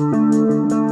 Música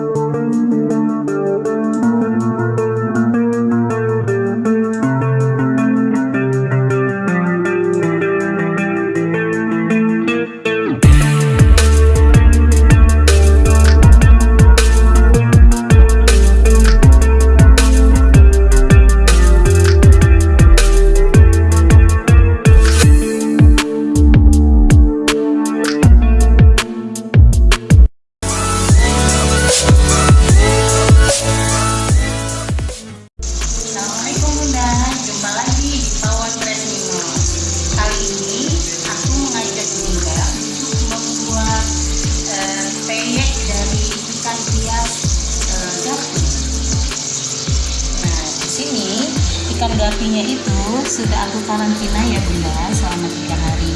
ikan gapinya itu sudah aku karantina ya Bunda selama tiga hari.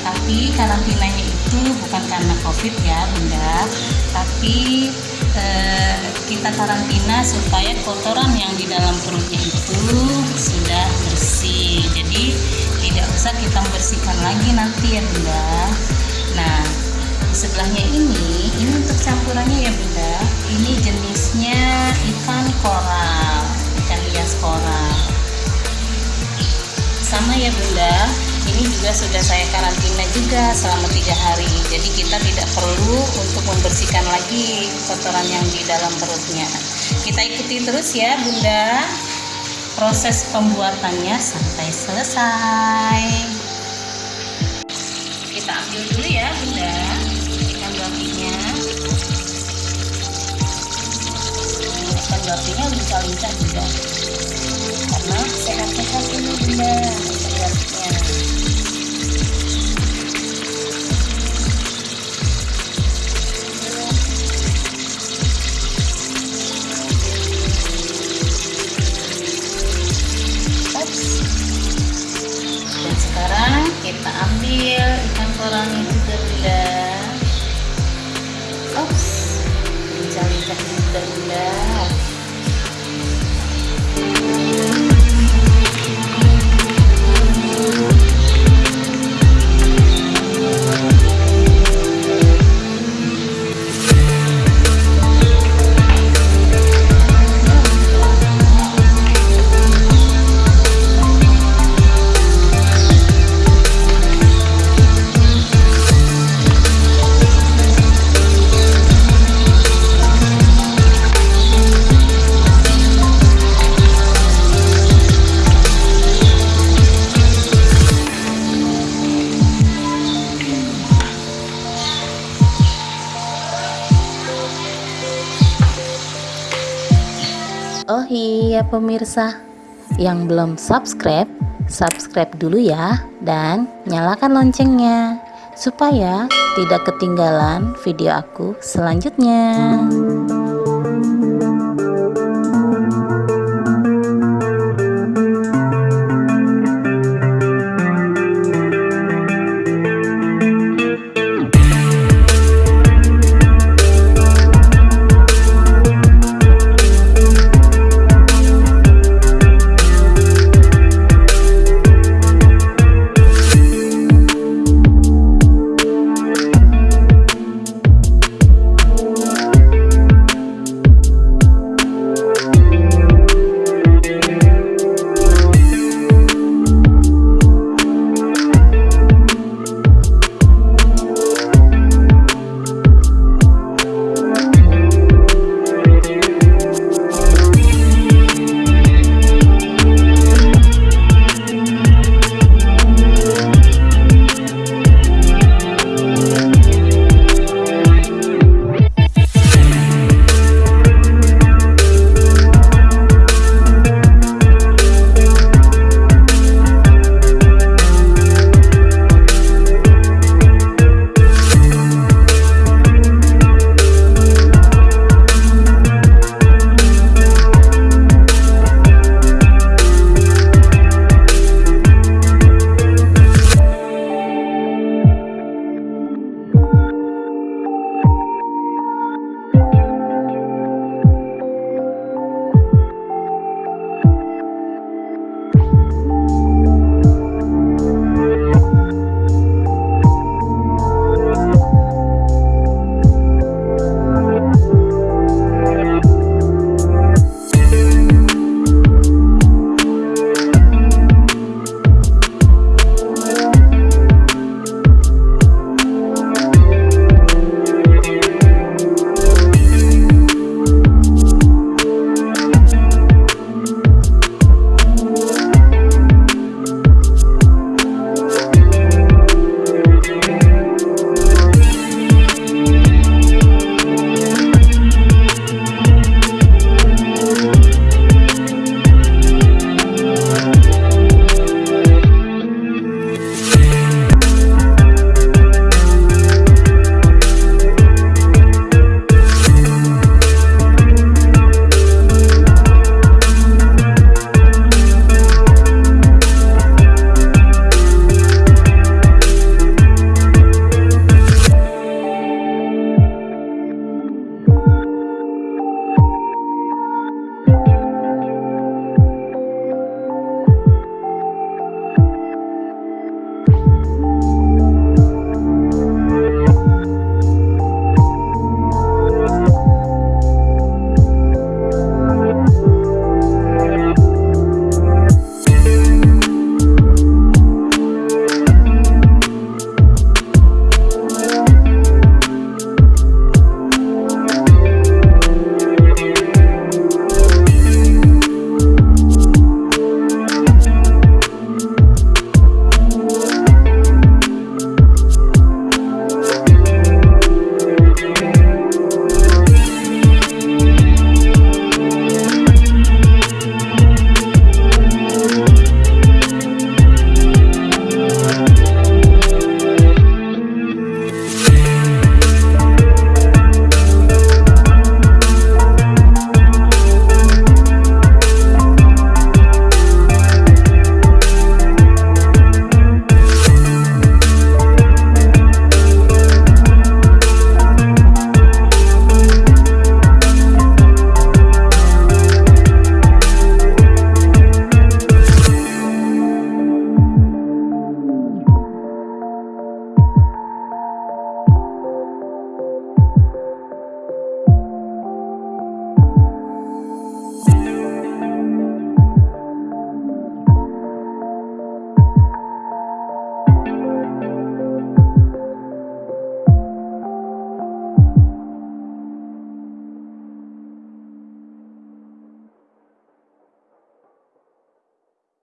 Tapi karantinanya itu bukan karena COVID ya Bunda, tapi eh, kita karantina supaya kotoran yang di dalam perutnya itu sudah bersih. Jadi tidak usah kita bersihkan lagi nanti ya Bunda. Nah, sebelahnya ini, ini untuk campurannya ya Bunda. Ini jenisnya ikan koral, ikan hias koral. Sama ya Bunda, ini juga sudah saya karantina juga selama tiga hari. Jadi kita tidak perlu untuk membersihkan lagi kotoran yang di dalam perutnya. Kita ikuti terus ya Bunda proses pembuatannya sampai selesai. Kita ambil dulu ya Bunda ikan gapinya. Ikan gapinya lincah-lincah juga karena sehat-sehat kita ambil ikan koralnya juga bunda. Ups. Lincah-lincah juga bunda. Iya pemirsa, yang belum subscribe, subscribe dulu ya dan nyalakan loncengnya supaya tidak ketinggalan video aku selanjutnya.